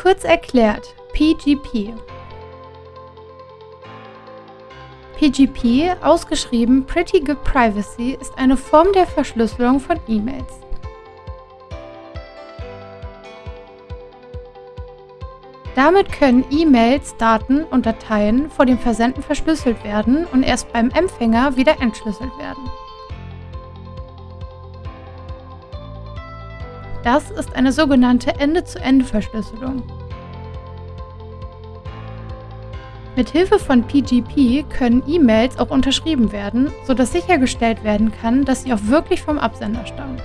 Kurz erklärt, PGP. PGP, ausgeschrieben Pretty Good Privacy, ist eine Form der Verschlüsselung von E-Mails. Damit können E-Mails, Daten und Dateien vor dem Versenden verschlüsselt werden und erst beim Empfänger wieder entschlüsselt werden. Das ist eine sogenannte Ende-zu-Ende-Verschlüsselung. Mit Hilfe von PGP können E-Mails auch unterschrieben werden, sodass sichergestellt werden kann, dass sie auch wirklich vom Absender stammen.